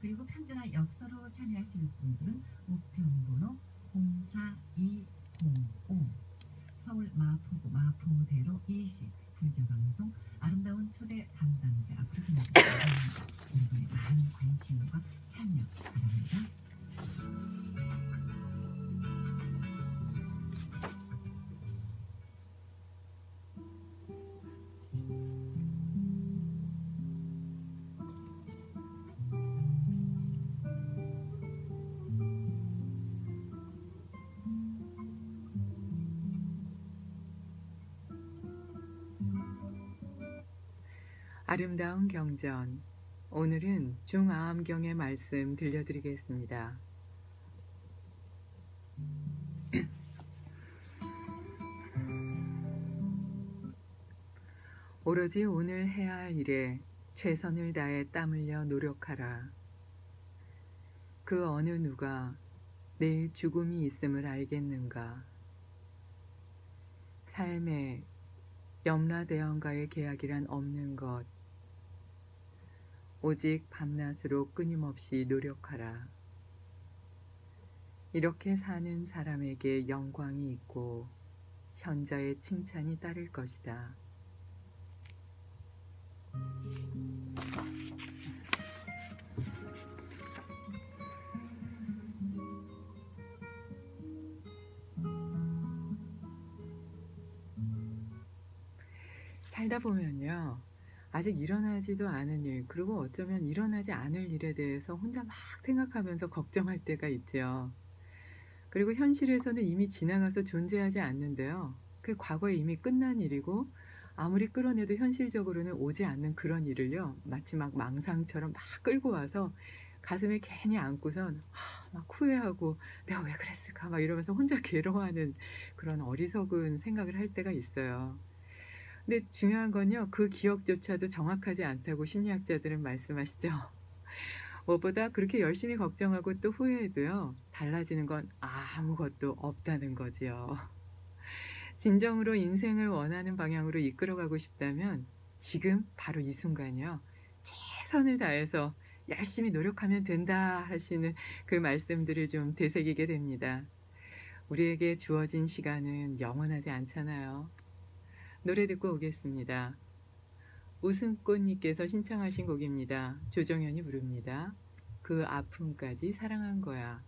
그리고 편지나 엽서로 참여하실 분들은 우편번호 04205 서울 마포구 마포대로 20 불교방송 아름다운 초대 담당자 앞으로 바랍니다. 여러분의 많은 관심과 아름다운 경전. 오늘은 중아암경의 말씀 들려드리겠습니다. 오로지 오늘 해야 할 일에 최선을 다해 땀 흘려 노력하라. 그 어느 누가 내일 죽음이 있음을 알겠는가? 삶에 염라대왕과의 계약이란 없는 것. 오직 밤낮으로 끊임없이 노력하라. 이렇게 사는 사람에게 영광이 있고 현자의 칭찬이 따를 것이다. 살다 보면요. 아직 일어나지도 않은 일, 그리고 어쩌면 일어나지 않을 일에 대해서 혼자 막 생각하면서 걱정할 때가 있죠. 그리고 현실에서는 이미 지나가서 존재하지 않는데요. 그 과거에 이미 끝난 일이고, 아무리 끌어내도 현실적으로는 오지 않는 그런 일을요. 마치 막 망상처럼 막 끌고 와서 가슴에 괜히 안고선 하, 막 후회하고 내가 왜 그랬을까 막 이러면서 혼자 괴로워하는 그런 어리석은 생각을 할 때가 있어요. 근데 중요한 건요. 그 기억조차도 정확하지 않다고 심리학자들은 말씀하시죠. 무엇보다 그렇게 열심히 걱정하고 또 후회해도요. 달라지는 건 아무것도 없다는 거지요. 진정으로 인생을 원하는 방향으로 이끌어가고 싶다면 지금 바로 이 순간이요. 최선을 다해서 열심히 노력하면 된다 하시는 그 말씀들을 좀 되새기게 됩니다. 우리에게 주어진 시간은 영원하지 않잖아요. 노래 듣고 오겠습니다. 웃음꽃님께서 신청하신 곡입니다. 조정현이 부릅니다. 그 아픔까지 사랑한 거야.